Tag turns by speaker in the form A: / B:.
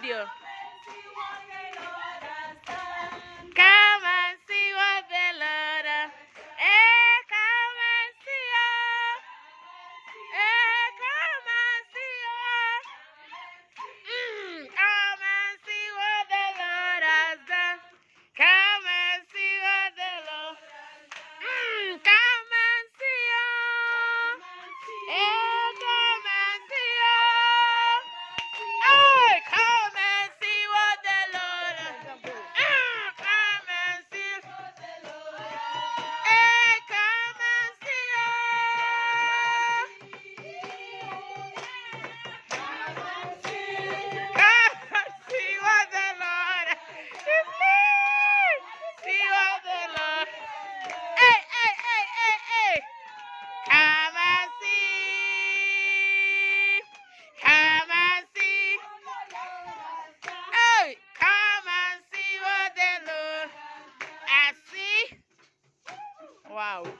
A: video. Wow.